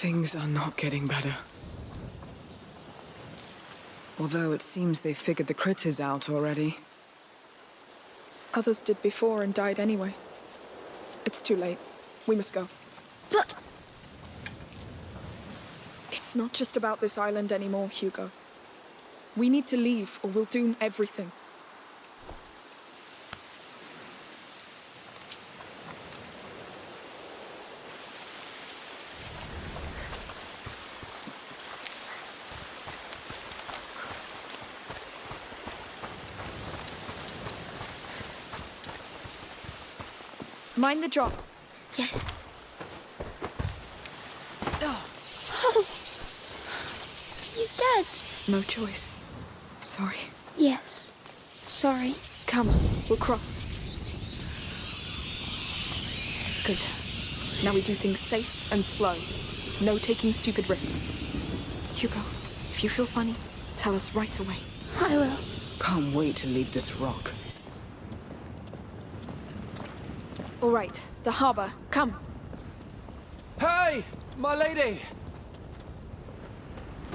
Things are not getting better. Although it seems they've figured the critters out already. Others did before and died anyway. It's too late. We must go. But It's not just about this island anymore, Hugo. We need to leave or we'll doom everything. Mind the drop. yes. Oh, He's dead. No choice. Sorry. Yes. Sorry. Come, we'll cross. Good. Now we do things safe and slow. No taking stupid risks. Hugo, if you feel funny, tell us right away. I will. can't wait to leave this rock. All right, the harbor. Come. Hey, my lady!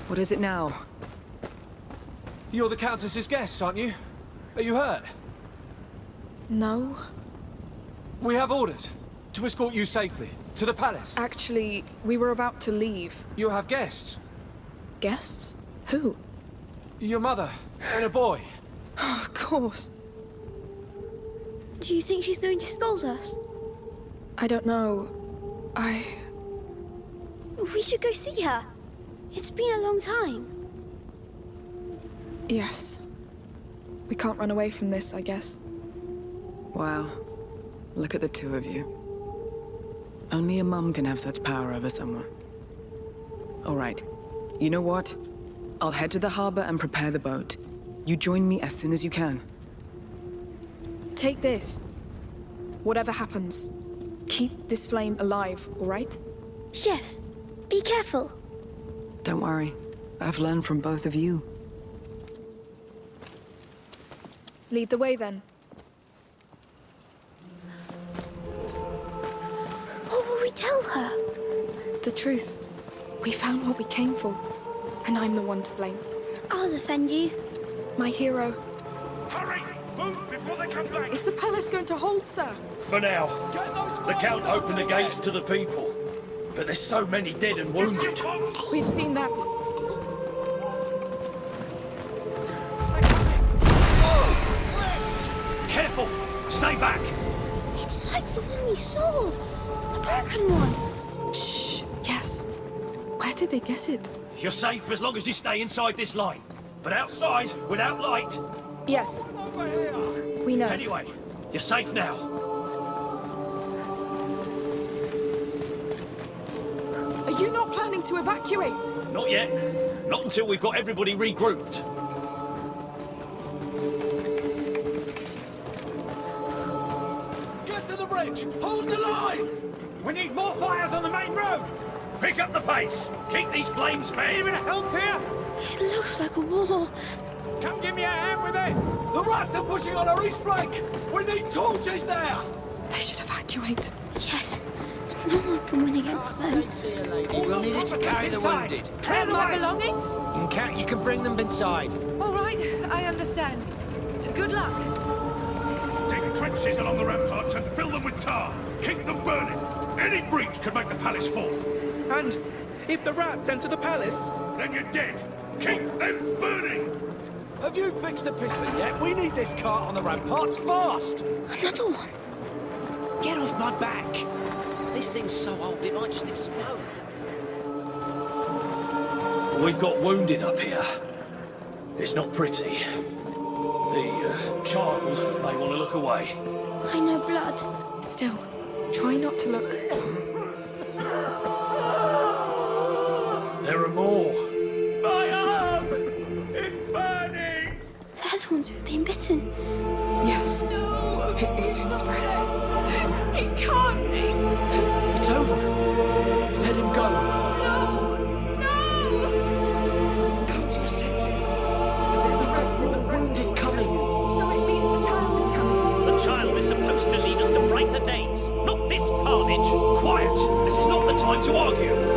What is it now? You're the Countess's guests, aren't you? Are you hurt? No. We have orders to escort you safely to the palace. Actually, we were about to leave. You have guests. Guests? Who? Your mother and a boy. Of course. Do you think she's going to scold us? I don't know. I. We should go see her. It's been a long time. Yes. We can't run away from this, I guess. Wow. Look at the two of you. Only a mum can have such power over someone. All right. You know what? I'll head to the harbor and prepare the boat. You join me as soon as you can. Take this. Whatever happens, keep this flame alive, all right? Yes. Be careful. Don't worry. I've learned from both of you. Lead the way then. What will we tell her? The truth. We found what we came for. And I'm the one to blame. I'll defend you. My hero. Is the palace going to hold, sir? For now. The Count opened the gates to the people. But there's so many dead and wounded. We've seen that. Careful! Stay back! It's like the one we saw. The broken one. Shh. Yes. Where did they get it? You're safe as long as you stay inside this line. But outside, without light... Yes. Over here! We know. Anyway, you're safe now. Are you not planning to evacuate? Not yet. Not until we've got everybody regrouped. Get to the bridge! Hold the line! We need more fires on the main road! Pick up the pace! Keep these flames fair! Anyone help here? It looks like a war. Come give me a hand with this! The rats are pushing on our east flank! We need torches there! They should evacuate. Yes. No one can win against them. We'll need it to carry the wounded. Clear the My belongings? You can, count, you can bring them inside. All right, I understand. Good luck. Dig trenches along the ramparts and fill them with tar. Keep them burning. Any breach could make the palace fall. And if the rats enter the palace, Then you're dead. Keep them burning. Have you fixed the piston yet? We need this cart on the ramparts fast! Another one. Get off my back. This thing's so old it might just explode. We've got wounded up here. It's not pretty. The uh, child may want to look away. I know blood. Still, try not to look. They're the ones who've been bitten. Yes. It will soon spread. It can't be. It's over. Let him go. No! No! Come to your senses. We've got more wounded coming. So it means the child is coming. The child is supposed to lead us to brighter days, not this carnage. Quiet. This is not the time to argue.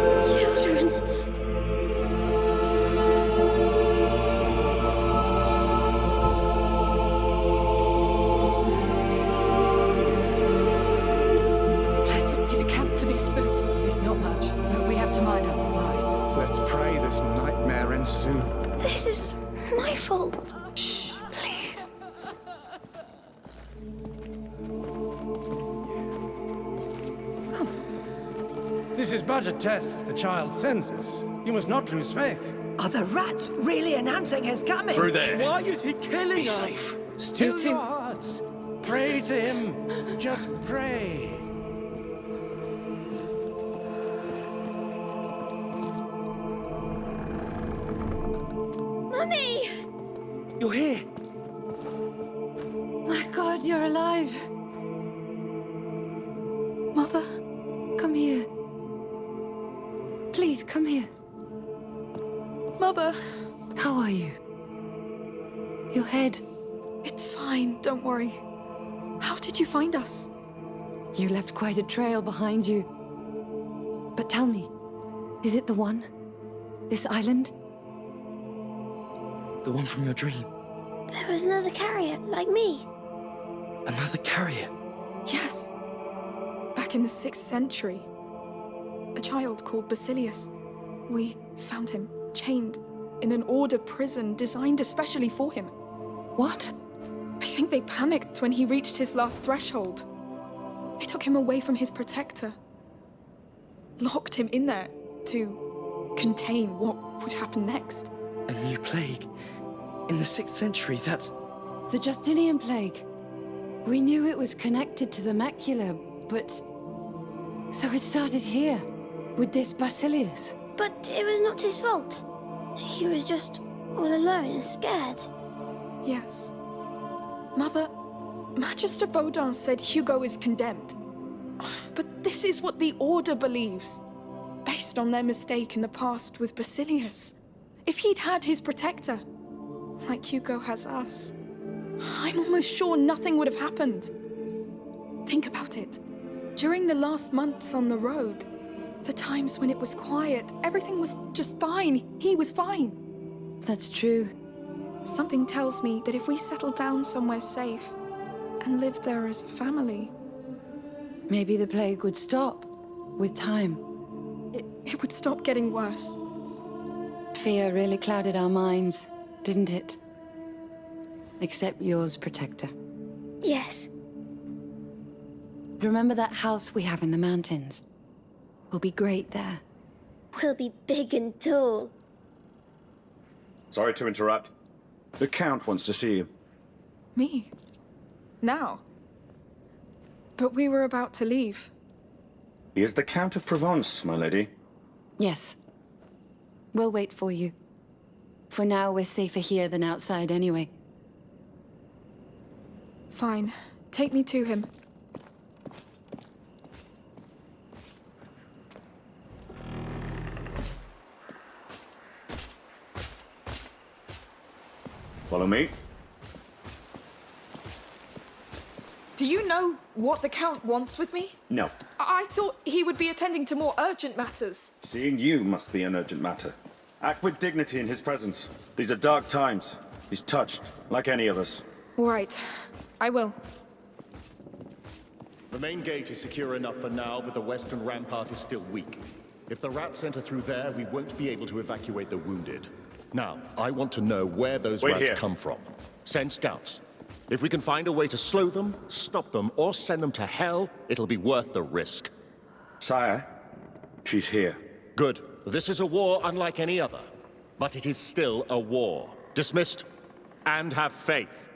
This is but a test, the child's senses. You must not lose faith. Are the rats really announcing his coming? Through there. Why is he killing Be us? safe. Still too. your hearts. Pray to him. Just pray. Fine. How did you find us? You left quite a trail behind you. But tell me, is it the one? This island? The one from your dream. There was another carrier, like me. Another carrier. Yes. Back in the 6th century. A child called Basilius. We found him, chained, in an order prison designed especially for him. What? I think they panicked when he reached his last threshold. They took him away from his protector. Locked him in there to contain what would happen next. A new plague. In the 6th century, that's... The Justinian plague. We knew it was connected to the macula, but... So it started here, with this Basilius. But it was not his fault. He was just all alone and scared. Yes. Mother, Magister Vaudin said Hugo is condemned. But this is what the Order believes, based on their mistake in the past with Basilius. If he'd had his protector, like Hugo has us, I'm almost sure nothing would have happened. Think about it. During the last months on the road, the times when it was quiet, everything was just fine. He was fine. That's true. Something tells me that if we settle down somewhere safe and live there as a family, Maybe the plague would stop, with time. it, it would stop getting worse. Fear really clouded our minds, didn't it? Except yours, Protector. Yes. Remember that house we have in the mountains? We'll be great there. We'll be big and tall. Sorry to interrupt. The Count wants to see you. Me? Now? But we were about to leave. He is the Count of Provence, my lady. Yes. We'll wait for you. For now, we're safer here than outside anyway. Fine. Take me to him. Follow me. Do you know what the Count wants with me? No. I, I thought he would be attending to more urgent matters. Seeing you must be an urgent matter. Act with dignity in his presence. These are dark times. He's touched, like any of us. All right. I will. The main gate is secure enough for now, but the western rampart is still weak. If the rats enter through there, we won't be able to evacuate the wounded. Now, I want to know where those Wait rats here. come from. Send scouts. If we can find a way to slow them, stop them, or send them to hell, it'll be worth the risk. Sire, she's here. Good. This is a war unlike any other. But it is still a war. Dismissed. And have faith.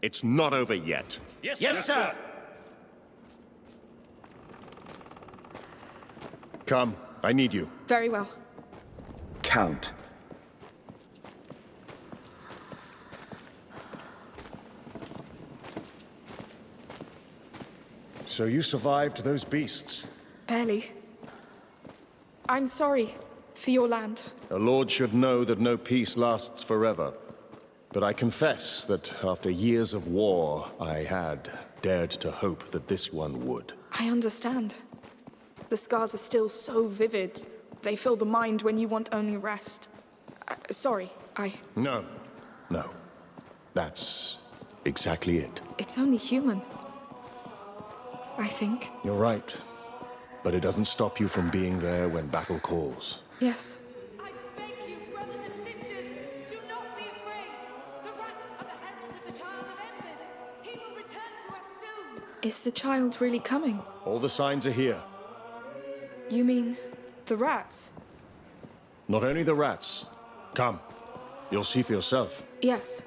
It's not over yet. Yes, sir. Yes, sir. Come, I need you. Very well. Count. So you survived those beasts. Barely. I'm sorry for your land. A lord should know that no peace lasts forever. But I confess that after years of war, I had dared to hope that this one would. I understand. The scars are still so vivid. They fill the mind when you want only rest. Uh, sorry, I. No, no. That's exactly it. It's only human. I think. You're right. But it doesn't stop you from being there when battle calls. Yes. I beg you, brothers and sisters, do not be afraid. The are the heralds of the Child of Embers. He will return to us soon. Is the child really coming? All the signs are here. You mean the rats? Not only the rats. Come. You'll see for yourself. Yes.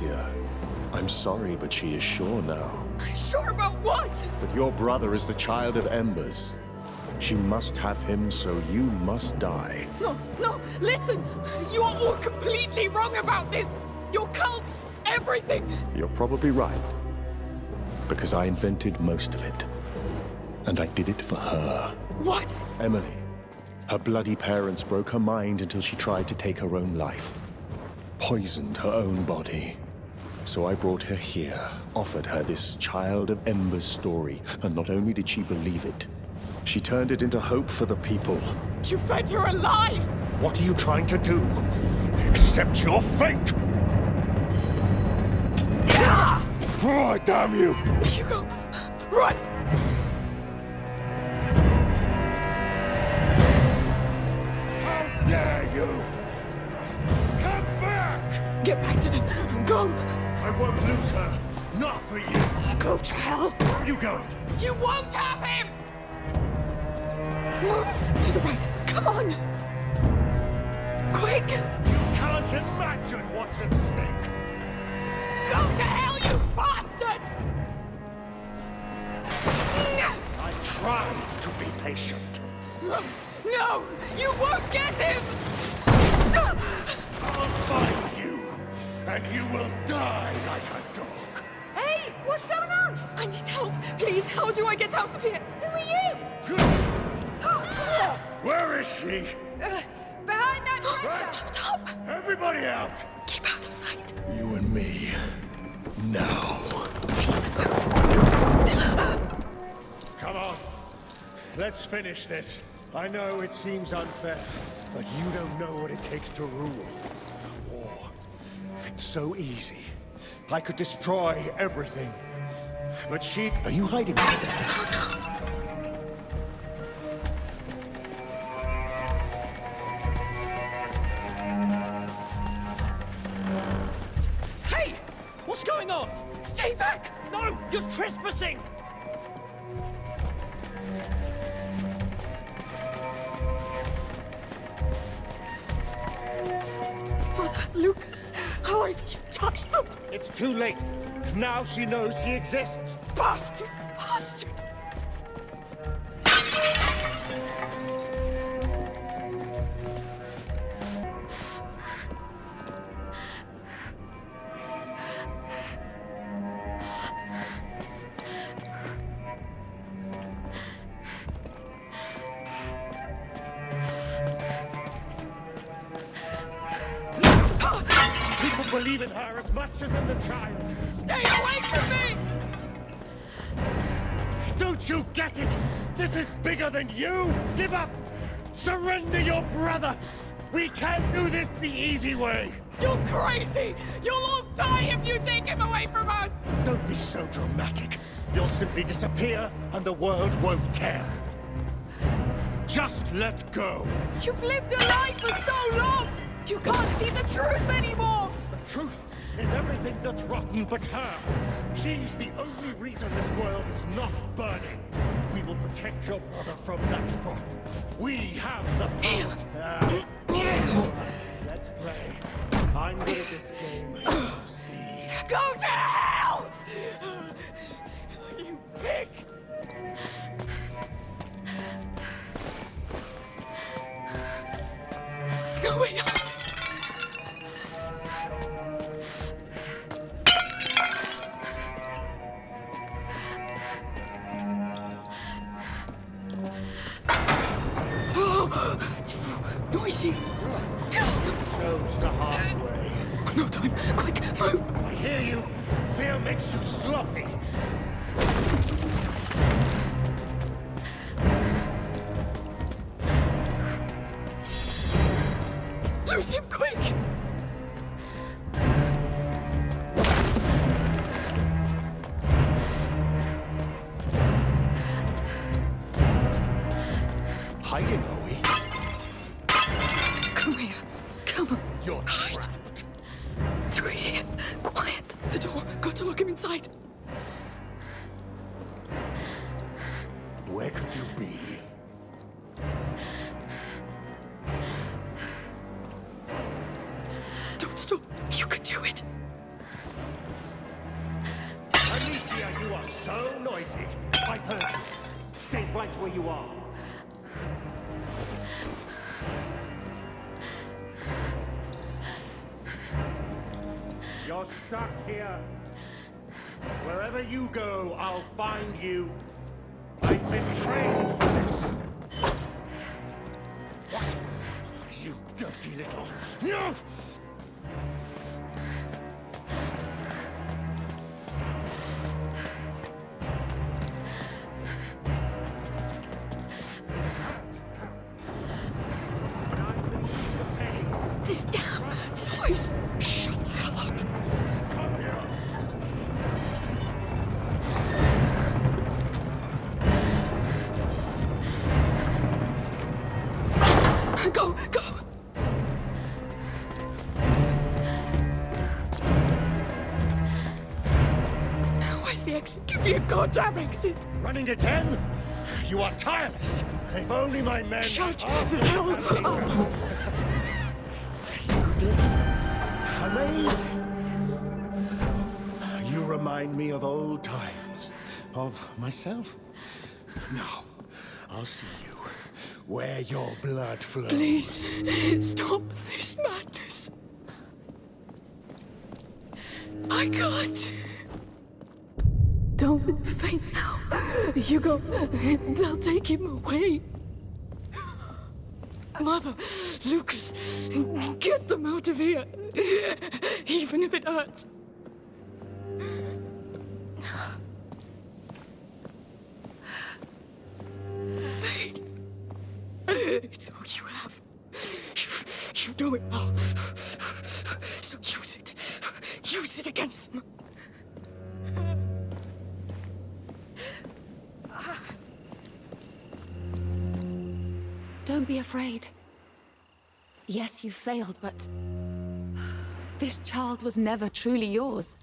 Boy, Amicia. I'm sorry, but she is sure now. Sure about what? That your brother is the child of Embers. She must have him, so you must die. No, no, listen! You are all completely wrong about this! Your cult, everything! You're probably right. Because I invented most of it. And I did it for her. What? Emily. Her bloody parents broke her mind until she tried to take her own life. Poisoned her own body. So I brought her here, offered her this Child of Embers story, and not only did she believe it, she turned it into hope for the people. You fed her a lie! What are you trying to do? Accept your fate! Oh, damn you! Hugo, run! How dare you! Come back! Get back to them! Go! I won't lose her. Not for you. Go to hell! Where are you going? You won't have him! Move! To the right! Come on! Quick! You can't imagine what's at stake. Go to hell, you bastard! I tried to be patient. No! You won't get him! I'll find and you will die like a dog. Hey! What's going on? I need help! Please, how do I get out of here? Who are you? Where is she? Uh, behind that tractor! Shut up! Everybody out! Keep out of sight. You and me. Now. Come on. Let's finish this. I know it seems unfair, but you don't know what it takes to rule. War. It's so easy. I could destroy everything. But she... Are you hiding back there? Hey! What's going on? Stay back! No! You're trespassing! It's too late. Now she knows he exists. Bastard! Bastard! Believe in her as much as in the child. Stay away from me! Don't you get it? This is bigger than you! Give up! Surrender your brother! We can't do this the easy way! You're crazy! You'll all die if you take him away from us! Don't be so dramatic. You'll simply disappear, and the world won't care. Just let go. You've lived a life for so long! You can't see the truth anymore! Truth is everything that's rotten but her. She's the only reason this world is not burning. We will protect your brother from that rot. We have the power. Ah. Let's play. I'm good at this game. See. Go to hell! You pig! No way inside. You go, I'll find you. I've been trained for this. What? You dirty little... No! This damn voice. Exit? Give me a goddamn exit. Running again? You are tireless. If only my men... Shut the hell up. You did? Amazing. You remind me of old times. Of myself. Now, I'll see you where your blood flows. Please, stop this madness. I can't. Don't faint now. Hugo, they'll take him away. Mother, Lucas, get them out of here. Even if it hurts. It's all you have. You, you know it now. So use it. Use it against them. Don't be afraid. Yes, you failed, but... This child was never truly yours.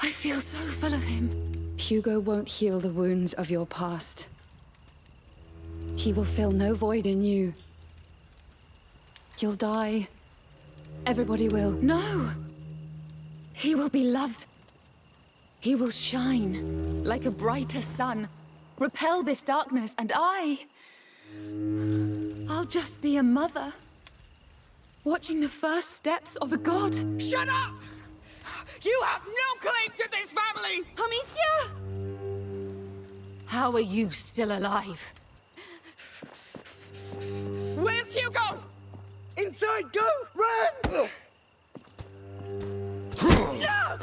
I feel so full of him. Hugo won't heal the wounds of your past. He will fill no void in you. You'll die. Everybody will. No! He will be loved. He will shine like a brighter sun, repel this darkness, and I... I'll just be a mother, watching the first steps of a god. Shut up! You have no claim to this family! Amicia! How are you still alive? Where's Hugo? Inside, go! Run! No! No!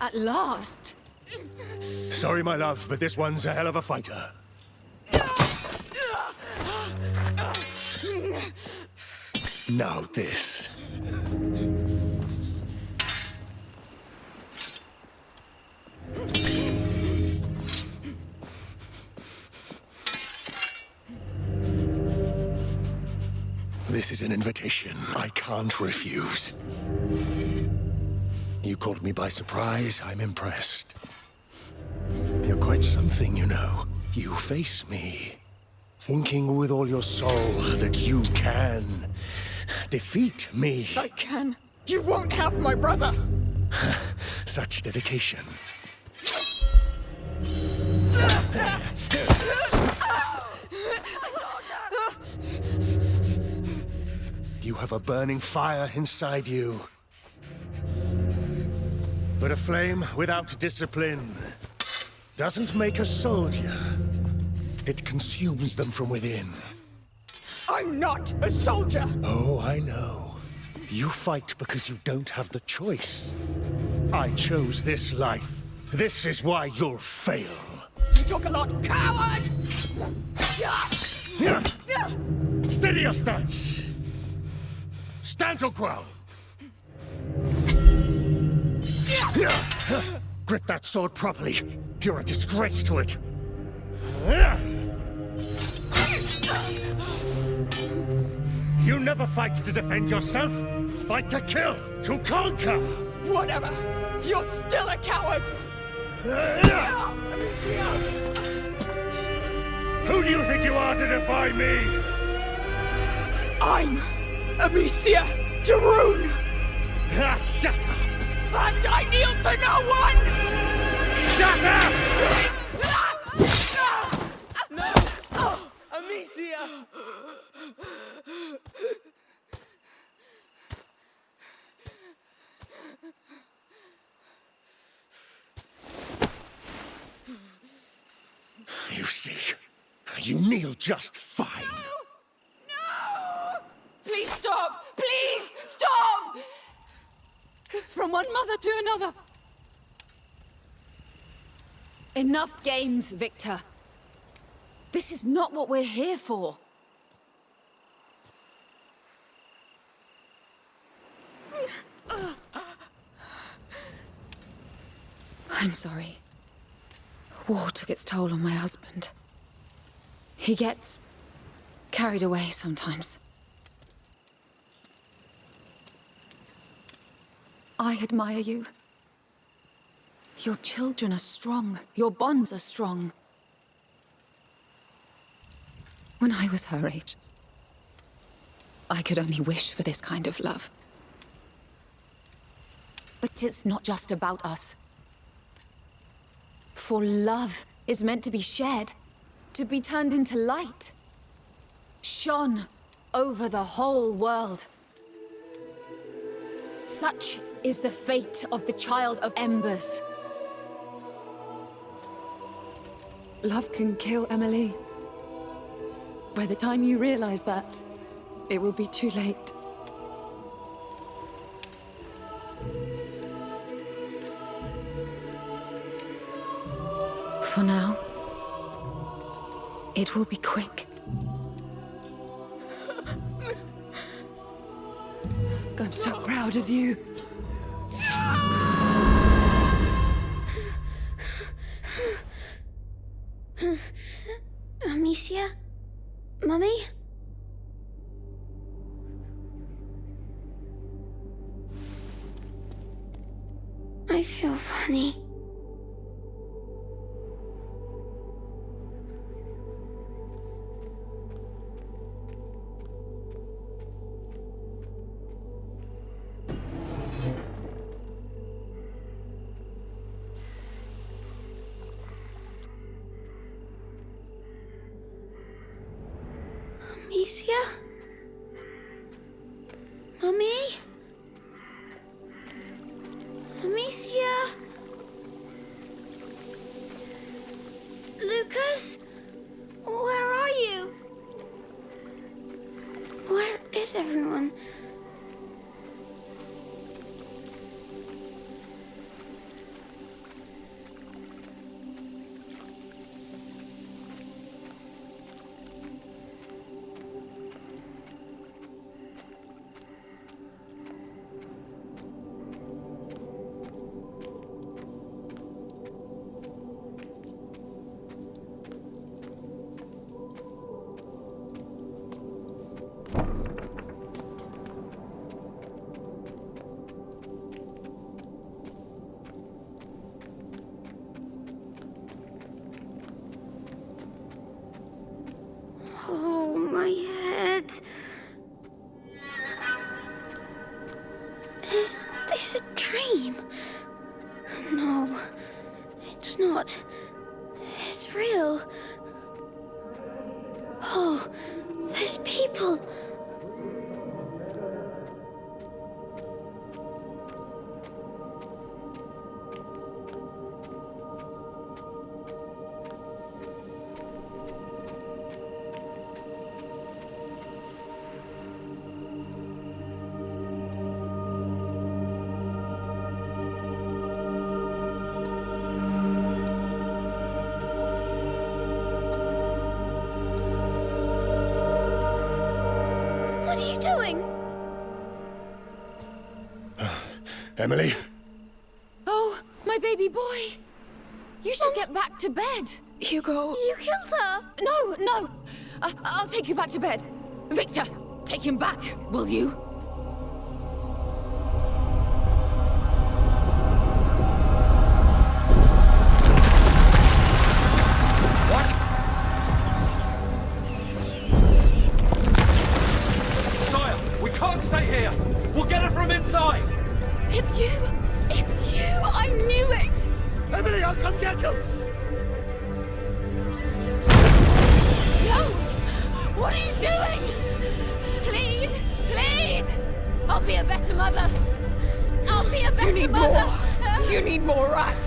At last! Sorry, my love, but this one's a hell of a fighter. Now this. This is an invitation I can't refuse. You caught me by surprise. I'm impressed. You're quite something, you know. You face me, thinking with all your soul that you can defeat me. I can. You won't have my brother. Such dedication. You have a burning fire inside you. But a flame without discipline doesn't make a soldier. It consumes them from within. I'm not a soldier. Oh, I know. You fight because you don't have the choice. I chose this life. This is why you'll fail. You talk a lot. Coward! Steady your stance. Stantlequell! Grip that sword properly. You're a disgrace to it. You never fight to defend yourself. Fight to kill, to conquer. Whatever. You're still a coward. Who do you think you are to defy me? I'm Amicia de Rune. Ah, shut up. And I kneel to no one. Shut up! No! Oh, Amicia! You see, you kneel just fine. No! no! Please stop! Please stop! From one mother to another. Enough games, Victor. This is not what we're here for. I'm sorry. War took its toll on my husband. He gets carried away sometimes. I admire you. Your children are strong. Your bonds are strong. When I was her age, I could only wish for this kind of love. But it's not just about us. For love is meant to be shared, to be turned into light. Shone over the whole world. Such is the fate of the Child of Embers. Love can kill Emily. By the time you realize that, it will be too late. For now, it will be quick. I'm so proud of you. Amicia? Mummy? I feel funny. you doing? Emily? Oh, my baby boy. You should um, get back to bed. Hugo... You killed her. No, no. I I'll take you back to bed. Victor, take him back, will you? I'll come get you. No! What are you doing? Please, please! I'll be a better mother. I'll be a better You need mother. more. You need more rats.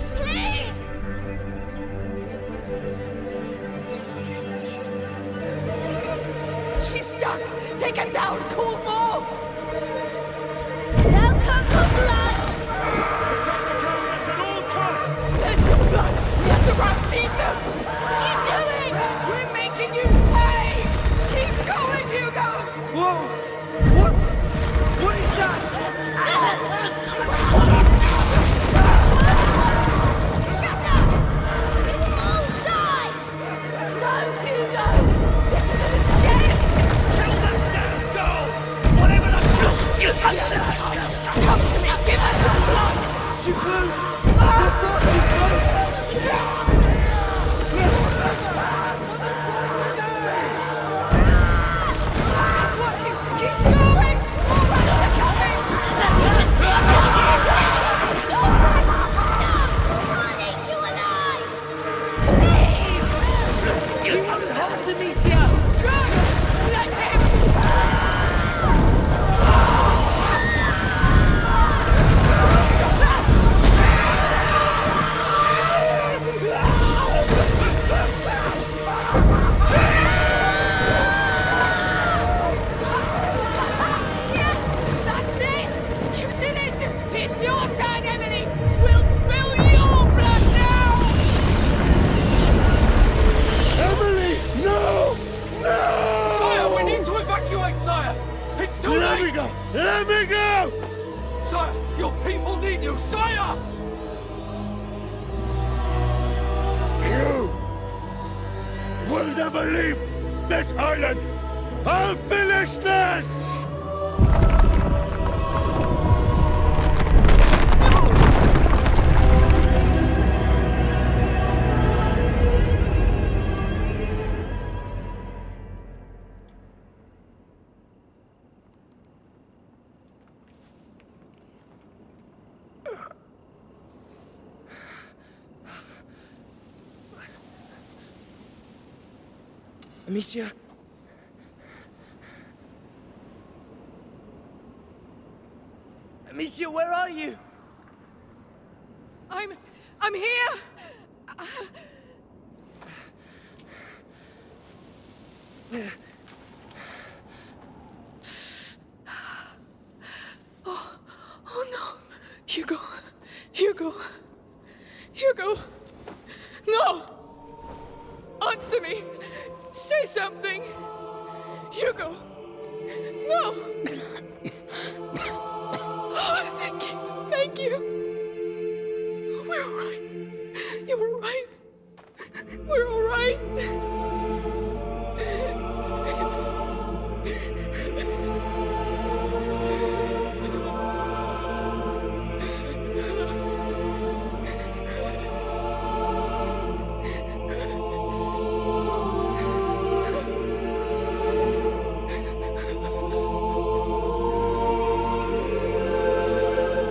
Come to me. Give her some blood. Too close! It's too Let late! me go! Let me go! Sire, your people need you, sire! You will never leave this island! I'll finish this! Amicia? Amicia, where are you? I'm. I'm here. Oh,